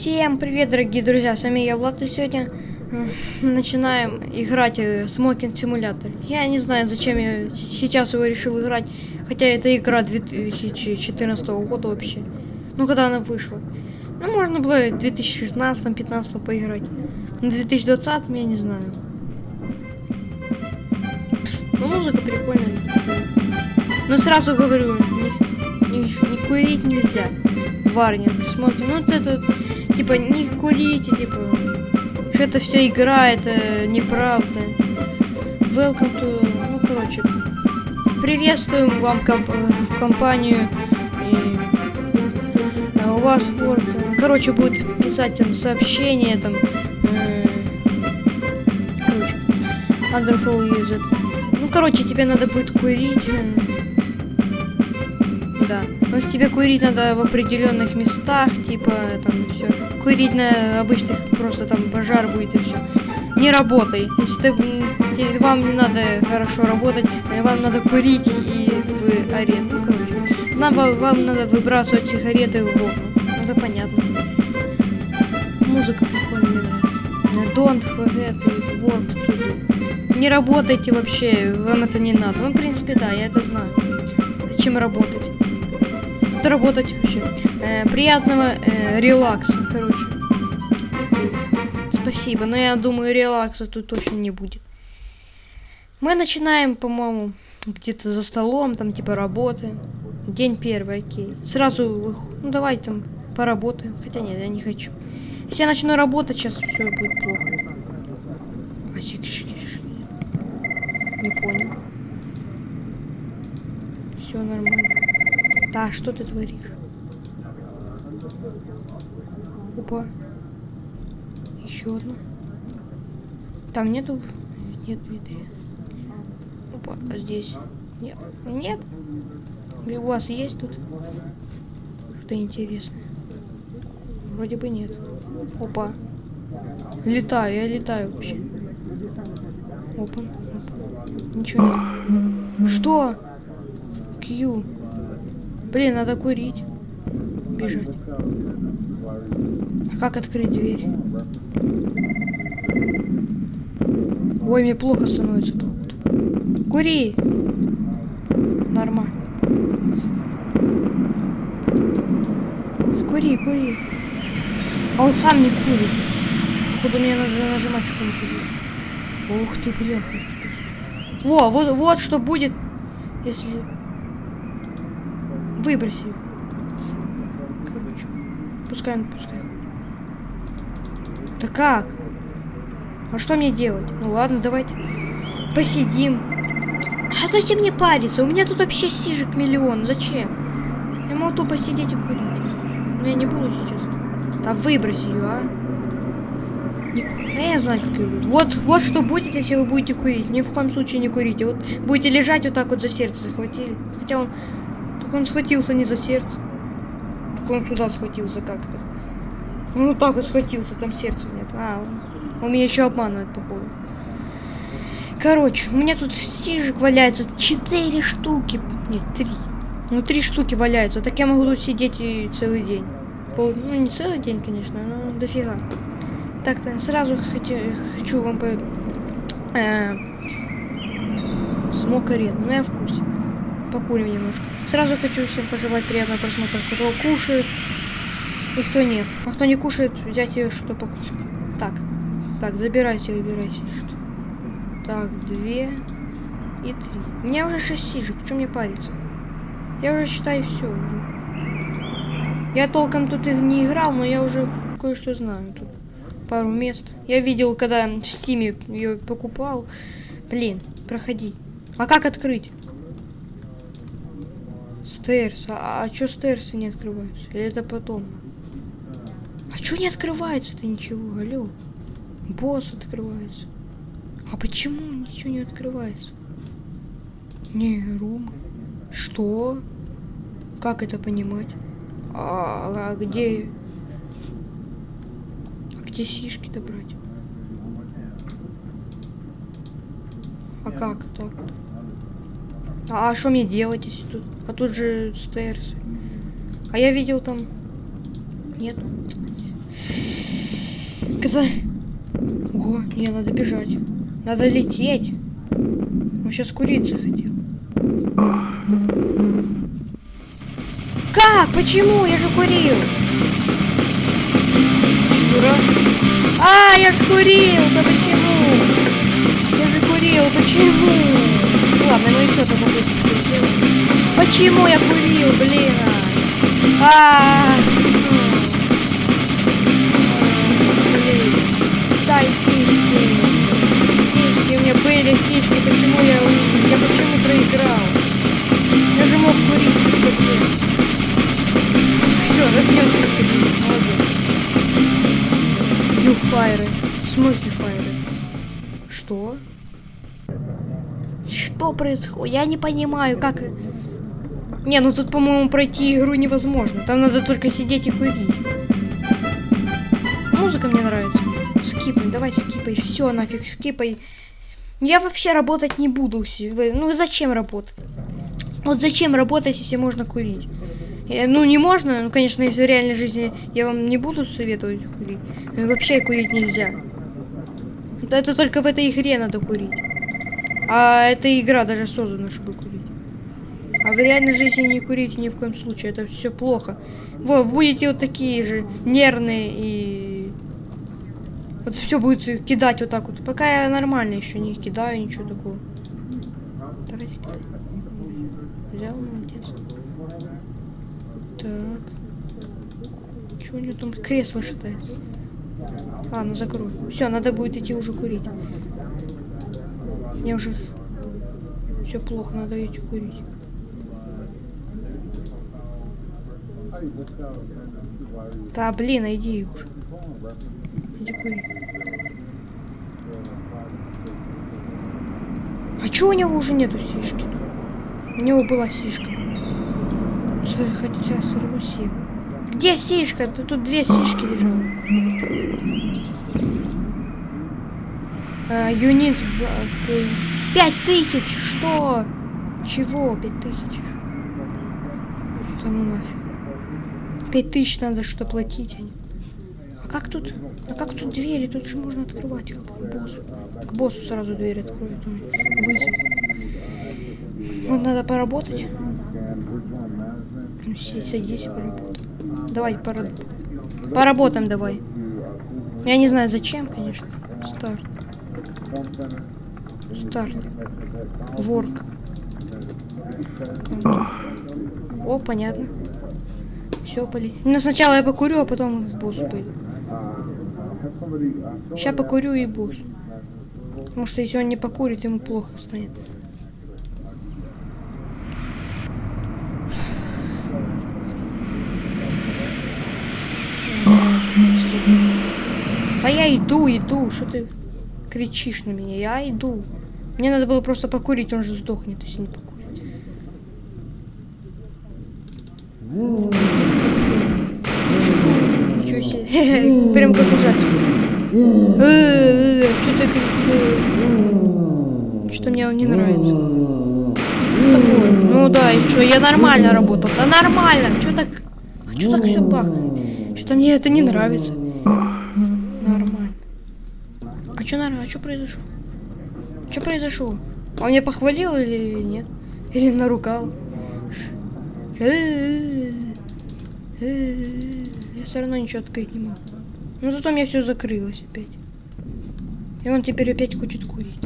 Всем привет, дорогие друзья, с вами я, Влад, и сегодня э, начинаем играть в Смокинг Симулятор. Я не знаю, зачем я сейчас его решил играть, хотя это игра 2014 года вообще. Ну, когда она вышла. Ну, можно было в 2016-15 поиграть. На 2020 я не знаю. Ну, музыка прикольная. Но сразу говорю, не, не, не курить нельзя. Варнинг, смотрим. Ну, вот это, типа, не курите, типа, что это все игра, это неправда. Welcome to... Ну, короче, приветствуем вам комп в компанию. И, а, у вас вот, короче, будет писать там сообщение, там, э, короче, wonderful user. Ну, короче, тебе надо будет курить. Э, да. Ну, тебе курить надо в определенных местах, типа, там, все. Курить на обычных, просто там пожар будет и все. Не работай. Если ты, тебе, вам не надо хорошо работать, вам надо курить и в арену. Ну, короче. Нам, вам надо выбрасывать сигареты в окна. Ну, это понятно. Музыка прикольная, нравится. Don't forget work to. Не работайте вообще, вам это не надо. Ну, в принципе, да, я это знаю. Зачем работать? Работать вообще. Э, приятного э, релакса, короче. Спасибо, но я думаю, релакса тут точно не будет. Мы начинаем, по-моему, где-то за столом, там типа работы. День первый, окей. Сразу, ну давай там поработаем. Хотя нет, я не хочу. Если я начну работать, сейчас все будет плохо. А Не понял. Все нормально. Да, что ты творишь? Опа. Еще одна. Там нету... Нет двери. Опа, а здесь... Нет. Нет. Или у вас есть тут? Что-то интересное. Вроде бы нет. Опа. Летаю, я летаю вообще. Опа. Опа. Ничего нет. Что? Q. Блин, надо курить. Бежать. А как открыть дверь? Ой, мне плохо становится тут. Кури! Нормально. Кури, кури. А он сам не курит. Походу мне надо нажимать что-нибудь. Ух ты, бляха. Во, вот, вот что будет, если Выброси. Короче. Пускай он, пускай. Да как? А что мне делать? Ну ладно, давайте посидим. А дайте мне париться. У меня тут вообще сижек миллион. Зачем? Я могу тупо сидеть и курить. Но я не буду сейчас. Да выброси ее, а. Не... А я знаю, как ее Вот, вот что будет, если вы будете курить. Ни в коем случае не курите. Вот будете лежать вот так вот за сердце захватили. Хотя он он схватился не за сердце. Так он сюда схватился как-то. Он вот так вот схватился, там сердца нет. А, он, он меня еще обманывает, походу. Короче, у меня тут стижек валяется четыре штуки. Нет, три. Ну, три штуки валяются. Так я могу тут сидеть и целый день. Пол... Ну, не целый день, конечно, но дофига. Так-то сразу хочу, хочу вам по... Э, смог арену. Ну, я в курсе покурим немножко. Сразу хочу всем пожелать приятного просмотра, кто кушает и кто нет. А кто не кушает, взять ее что покушать. Так, так, забирайте, выбирайте. Что. Так, две и три. У меня уже шесть сижек, чем мне париться? Я уже считаю все. Я толком тут и не играл, но я уже кое-что знаю тут. Пару мест. Я видел, когда в стиме ее покупал. Блин, проходи. А как открыть? Стейрс. А, а чё стейрсы не открываются? Или это потом? А чё не открывается-то ничего? Алло. Босс открывается. А почему ничего не открывается? Не, рум. Что? Как это понимать? А, а где... А где сишки-то брать? А как так? -то? А что мне делать, если тут? А тут же стейрсы. А я видел там... Нет. Когда... Ого, не, надо бежать. Надо лететь. Он сейчас курить захотел. Как? Почему? Я же курил. Дура. А, я же курил. Да почему? Я же курил. Почему? Ладно, ну еще там могу. Почему я курил, блин? А, -а, -а. Блин. Происходит? Я не понимаю, как... Не, ну тут, по-моему, пройти игру невозможно. Там надо только сидеть и курить. Музыка мне нравится. Скипай, давай скипай. Все, нафиг, скипай. Я вообще работать не буду. Ну зачем работать? Вот зачем работать, если можно курить? Ну, не можно, ну, конечно, в реальной жизни я вам не буду советовать курить. Вообще курить нельзя. Это только в этой игре надо курить. А эта игра даже создана, чтобы курить. А в реальной жизни не курите ни в коем случае. Это все плохо. Вы будете вот такие же нервные и... Вот все будет кидать вот так вот. Пока я нормально еще не кидаю, ничего такого. Давай скидай. Взял, молодец. Так. Чего у него там кресло шатается? А, ну закрой. Все, надо будет идти уже курить. Мне уже все плохо, надо идти курить. Да, блин, иди уже. Иди кури. А чё у него уже нету сишки? У него была сишка. Хотя равно семь. Где сишка? Тут, тут две сишки лежало. А, юнит пять тысяч. Что? Чего пять тысяч? Ну нафиг. Пять тысяч надо что платить. А как тут? А как тут двери? Тут же можно открывать как к боссу. К боссу сразу дверь откроет. Вызов. Вот надо поработать. Ну, садись и поработай. Давай, пора... поработаем давай. Я не знаю зачем, конечно. Старт. Старт. Ворк. О, понятно. Все, поли. Ну, сначала я покурю, а потом к боссу пойду. Сейчас покурю и босс. Потому что если он не покурит, ему плохо станет. А я иду, иду. Что ты кричишь на меня? Я иду. Мне надо было просто покурить, он же сдохнет, если не покурить. Ничего себе. Прям как ужастик. Что-то мне он не нравится. Ну да, и что, я нормально работал. Да нормально. Что так... А что так все бахает? Что-то мне это не нравится. Нормально. Что нормально? Что произошло? Что произошло? Он меня похвалил или нет? Или наругал? Я все равно ничего открыть не могу. Но зато меня все закрылось опять. И он теперь опять хочет курить.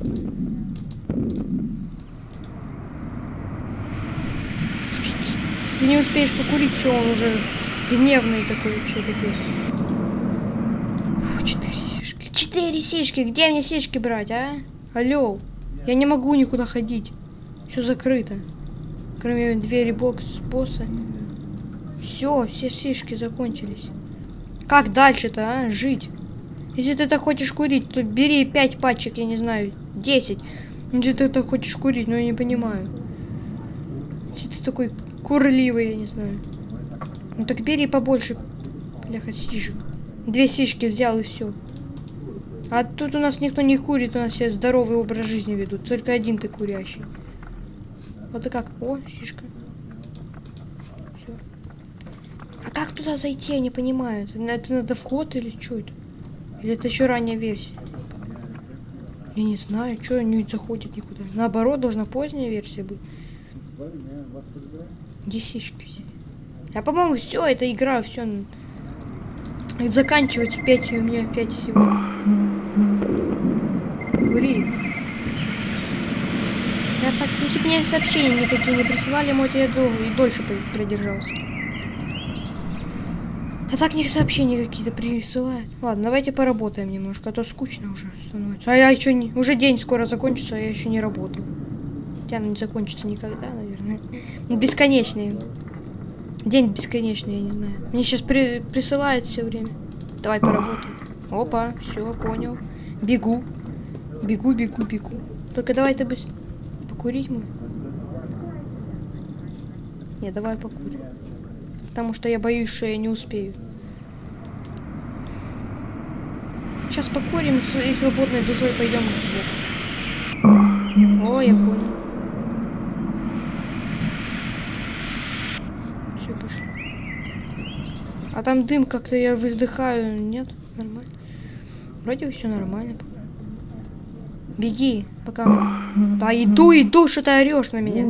Ты не успеешь покурить, что он уже гневный такой такой. Фу, четыре сишки. Четыре сишки! Где мне сишки брать, а? Алло. Я не могу никуда ходить. Все закрыто. Кроме двери бокс босса. Все, все сишки закончились. Как дальше-то, а? Жить. Если ты так хочешь курить, то бери 5 пачек, я не знаю, 10. Если ты так хочешь курить, ну я не понимаю. Если ты такой курливый, я не знаю. Ну так бери побольше, бляха, сишек. Две сишки взял и все. А тут у нас никто не курит, у нас все здоровый образ жизни ведут. Только один ты курящий. Вот и как. О, сишка. как туда зайти, я не понимаю. Это, надо вход или что это? Или это еще ранняя версия? Я не знаю, что не заходит никуда. Наоборот, должна поздняя версия быть. Где сишки все? А по-моему, все, это игра, все. Заканчивать 5 у меня 5 всего. Кури. Я так, если бы мне сообщения никакие не присылали, может я долго и дольше продержался. А так них сообщения какие-то присылают. Ладно, давайте поработаем немножко, а то скучно уже становится. А я еще не... Уже день скоро закончится, а я еще не работаю. Хотя она не закончится никогда, наверное. Бесконечный. День бесконечный, я не знаю. Мне сейчас при... присылают все время. Давай поработаем. Опа, все, понял. Бегу. Бегу, бегу, бегу. Только давай ты быстро. Покурить мы. Не, давай покурим. Потому что я боюсь, что я не успею. Сейчас покурим и свободной душой пойдем О, я понял. Все, пошли. А там дым как-то я выдыхаю. Нет? Нормально. Вроде все нормально пока. Беги, пока. Да иду, иду, что ты орешь на меня.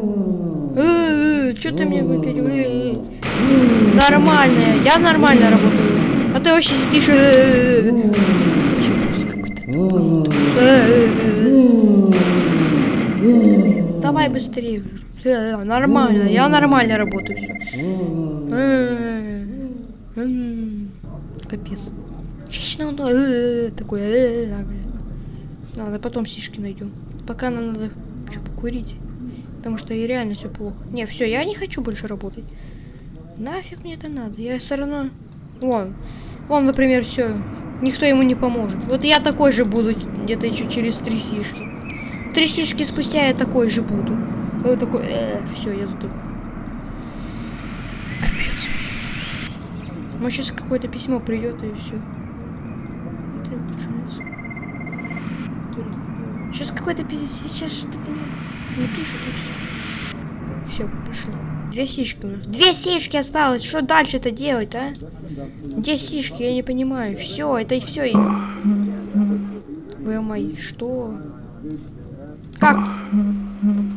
Э, э, что ты мне опять? Э, Нормальная, я нормально работаю. А ты вообще сидишь. Давай быстрее. Нормально, я нормально работаю. Капец. Вечно он такой. Ладно, потом сишки найдем. Пока нам надо что покурить. Потому что и реально все плохо. Не, все, я не хочу больше работать. Нафиг мне это надо? Я все равно... Вон. Вон, например, все. Никто ему не поможет. Вот я такой же буду где-то еще через три сишки. Три сишки спустя я такой же буду. Вот такой... Э, все, я сдох. Капец. Может, сейчас какое-то письмо придет и все. Сейчас какой-то. Сейчас что-то не пишет все. Пошли. Две сишки у нас. Две сишки осталось. Что дальше-то делать, а? Где сишки? Я не понимаю. Все, это и все. Вы мои, что? Как?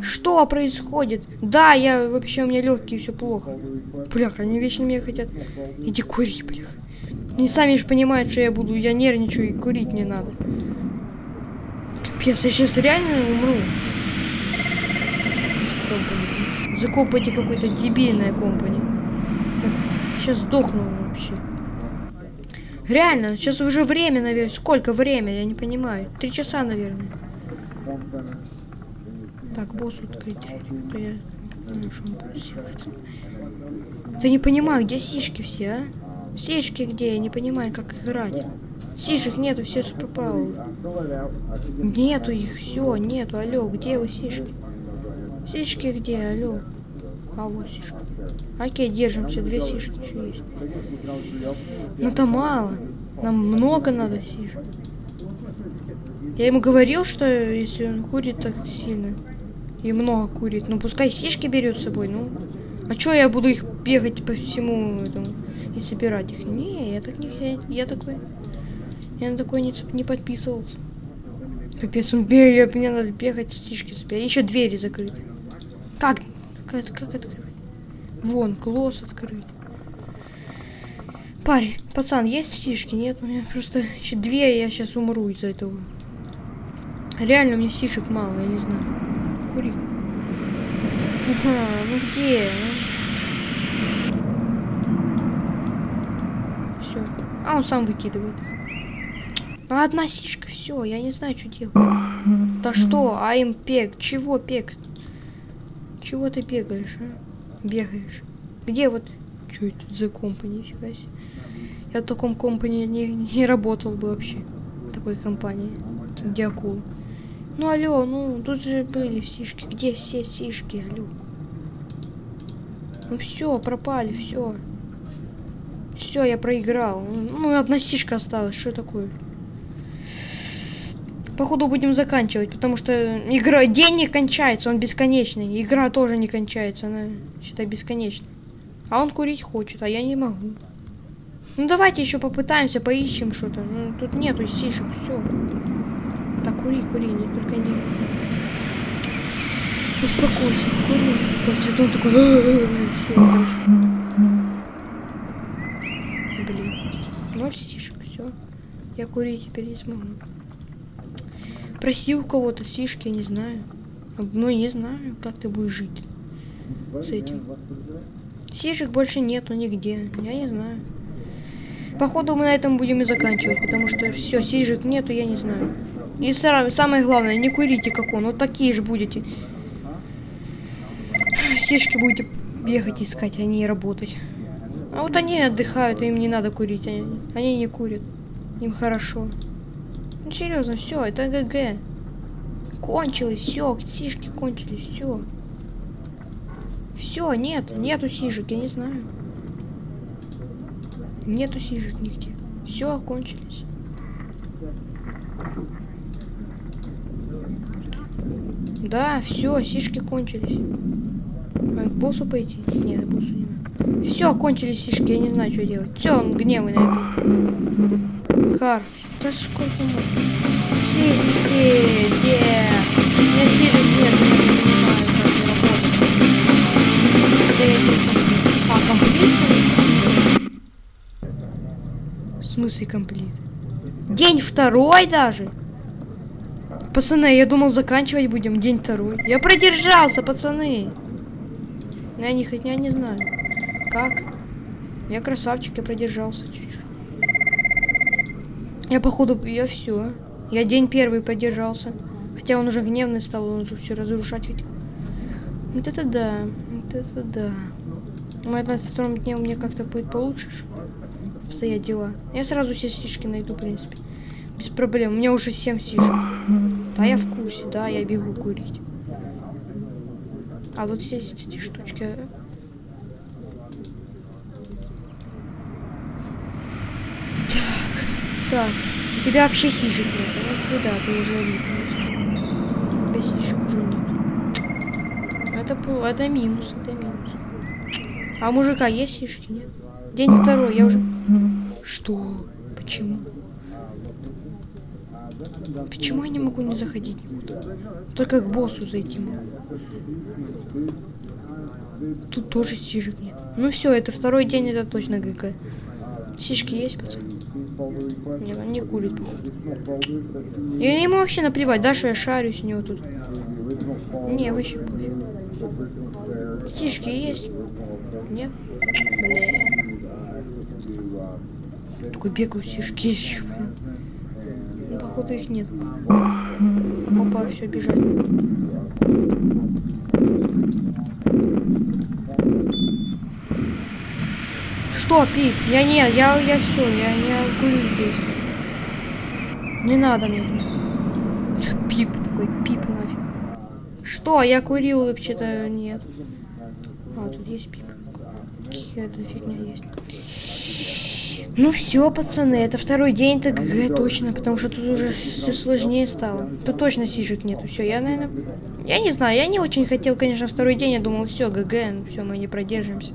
Что происходит? Да, я вообще у меня легкие, все плохо. Блях, они вечно меня хотят. Иди кури, блях. Они сами же понимают, что я буду, я нервничаю и курить мне надо. Я сейчас реально умру. За какой-то дебильная компани. Сейчас сдохну вообще. Реально, сейчас уже время, наверное. Сколько время, я не понимаю. Три часа, наверное. Так, босс открыть дверь. То я не что он будет делать. Да не понимаю, где сишки все, а? Сишки где? Я не понимаю, как играть. Сишек нету, все пропало. Нету их, все, нету. Алло, где вы сишки? Сишки где, алло? А вот сишка. Окей, держимся, две сишки еще есть. Ну это мало. Нам много надо сишек. Я ему говорил, что если он курит так сильно и много курит, ну пускай сишки берет с собой, ну. А чё я буду их бегать по всему этому и собирать их? Не, я так не я такой. Я на такой не, не подписывался. Капец, он бегает, мне надо бегать, стишки собирать. Еще двери закрыты. Как? Как, как открыть? Вон, клосс открыть. Парень, пацан, есть стишки? Нет, у меня просто еще две, я сейчас умру из-за этого. Реально, у меня стишек мало, я не знаю. Кури. Ага, ну где? Все. А он сам выкидывает. Ну, одна стишка, все, я не знаю, что делать. Да что, а им пек? Чего пек? Чего ты бегаешь, а? Бегаешь. Где вот... Что это за компания, нифига себе. Я в таком компании не, не работал бы вообще. В такой компании. Где акула. Ну алло, ну тут же были сишки. Где все сишки, алло? Ну все, пропали, все. Все, я проиграл. Ну, одна сишка осталась. Что такое? Походу будем заканчивать, потому что игра день не кончается, он бесконечный. Игра тоже не кончается, она считай бесконечная. А он курить хочет, а я не могу. Ну давайте еще попытаемся, поищем что-то. Ну тут нету сишек, все. Так, кури, кури, не только не. Успокойся, кури. Вот он такой. Все, короче. Блин. Ноль сишек, все. Я курить теперь не смогу. Проси у кого-то сишки, я не знаю. Ну, не знаю, как ты будешь жить с этим. Сишек больше нету нигде. Я не знаю. Походу мы на этом будем и заканчивать, потому что все, сижек нету, я не знаю. И самое главное, не курите как он, вот такие же будете. Сишки будете бегать искать, а не работать. А вот они отдыхают, им не надо курить, они, они не курят. Им хорошо. Ну серьезно, все, это ГГ. Кончилось, все, сишки кончились, все. Все, нет, нету сижек, я не знаю. Нету сижек нигде. Все, окончились. Да, все, сишки кончились. А к боссу пойти? Нет, к боссу не надо. Все, кончились сишки, я не знаю, что делать. Все, он гневный на. Кар, да сколько можно? Сишки, где? У меня сишек нет, я не понимаю, как работать. Да я А, комплит? смысле комплит? День второй даже? Пацаны, я думал заканчивать будем день второй. Я продержался, пацаны. Я не, я не знаю. Как? Я красавчик, я продержался чуть-чуть. Я походу, я все. Я день первый продержался. Хотя он уже гневный стал, он уже все разрушать хотел. Вот это да, вот это да. Может, на втором дне у меня как-то будет получше обстоят дела. Я сразу все стишки найду, в принципе. Без проблем. У меня уже 7 стишек. Да, я в курсе, да, я бегу курить. А вот здесь эти штучки. Так. У тебя вообще сишек нет. Ну да, ты уже видно. У тебя сишек уже нет. Это, это минус, это минус. А мужика есть сишки, нет? День второй, я уже... Что? Почему? Почему я не могу не заходить никуда? Только к боссу зайти могу. Тут тоже сишек нет. Ну все, это второй день, это точно ГГ. Сишки есть, пацан? Нет, он не курит, походу. И ему вообще наплевать, да, что я шарюсь у него тут. Не, вообще пофиг. Сишки есть? Нет? Бля. Такой бегаю, сишки ищу. Ну, походу их нет. Опа, все, бежать. Что, пип? Я нет, я, я все, я не курю здесь. Не надо мне Пип такой, пип нафиг. Что, я курил вообще-то нет. А, тут есть пип. Какая-то фигня есть. Ну все, пацаны, это второй день ТГГ точно, потому что тут уже все сложнее стало. Тут точно сижек нету. Все, я, наверное... Я не знаю, я не очень хотел, конечно, второй день. Я думал, все, ГГ, ну все, мы не продержимся.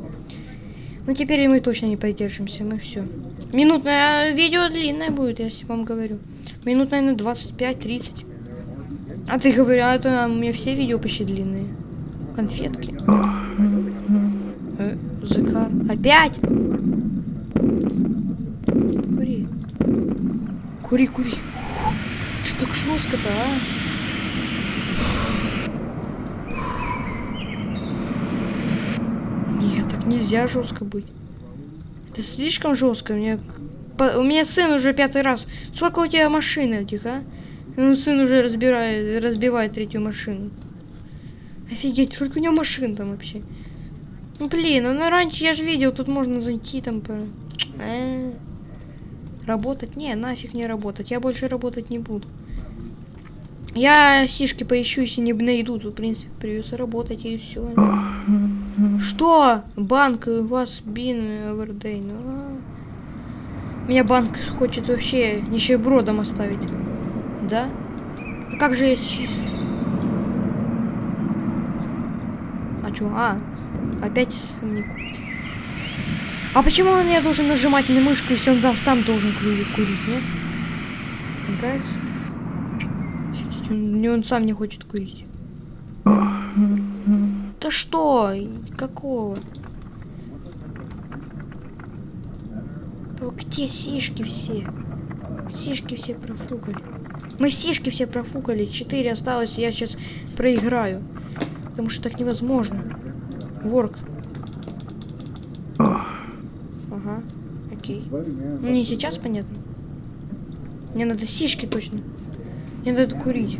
Но теперь мы точно не продержимся, мы все. Минутное а видео длинное будет, я вам говорю. Минут, наверное, 25-30. А ты говоришь, а это у меня все видео почти длинные. Конфетки. Э, Закар. Опять? Кури, кури. Что так жестко-то, а? Нет, так нельзя жестко быть. Это слишком жестко. У меня, у меня сын уже пятый раз. Сколько у тебя машин этих, а? Ну, сын уже разбирает, разбивает третью машину. Офигеть, сколько у него машин там вообще? Ну, блин, ну раньше я же видел, тут можно зайти там. По... А -а -а. Работать? Не, нафиг не работать. Я больше работать не буду. Я сишки поищу, если не найду, то, в принципе, придется работать, и все. Что? Банк у вас бин овердей. Ну, а... Меня банк хочет вообще нищебродом оставить. Да? А как же есть... А чё? А, опять мне купить. А почему я должен нажимать на мышку, если он там сам должен курить, курить нет? Не кажется? Он, он сам не хочет курить. Что? Какого? Где сишки все? Сишки все профукали. Мы сишки все профукали. Четыре осталось, я сейчас проиграю. Потому что так невозможно. Ворк. Ага, окей. Ну не сейчас, понятно. Мне надо сишки точно. Мне надо курить.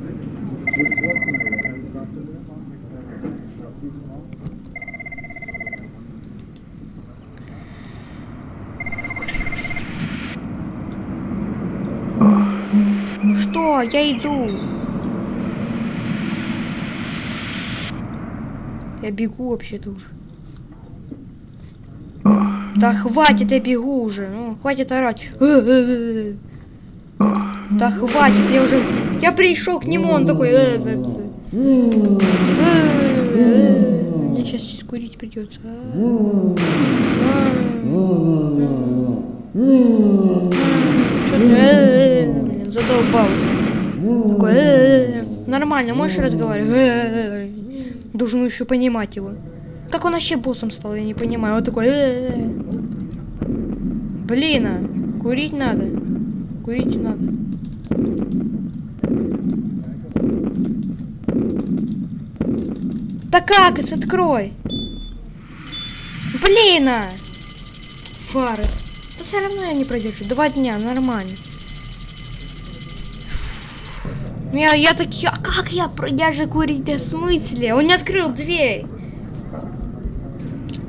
Что? Я иду. Я бегу вообще-то уже. Да хватит, я бегу уже. Ну, хватит орать. Да хватит, я уже... Я пришел к нему, он такой... «Э, э, э». Мне сейчас курить придется. Что ты? Блин, задолбал. Такой... «Э, Нормально, можешь разговаривать? «Э, Должен еще понимать его. Как он вообще боссом стал, я не понимаю. Он такой... «Э, Блин, а, курить надо. Курить надо. Да как это? Открой. Блин! а! Фары. Да все равно я не продержу. Два дня, нормально. Я, я таки, а как я, я же курить в смысле? Он не открыл дверь.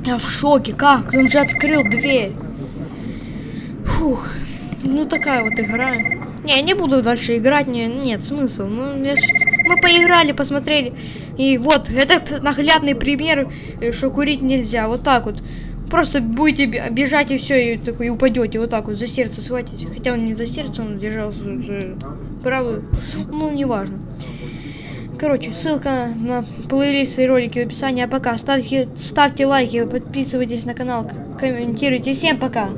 Я в шоке, как? Он же открыл дверь. Фух, ну такая вот игра. Не, я не буду дальше играть, не, нет, смысл. Ну, я мы поиграли, посмотрели. И вот, это наглядный пример, э, что курить нельзя. Вот так вот. Просто будете бе- бежать и все, и такой и упадете вот так вот за сердце схватите. Хотя он не за сердце, он держался за правую. Ну, неважно. Короче, ссылка на плейлисты и ролики в описании. А пока ставьте, ставьте лайки, подписывайтесь на канал, комментируйте. Всем пока!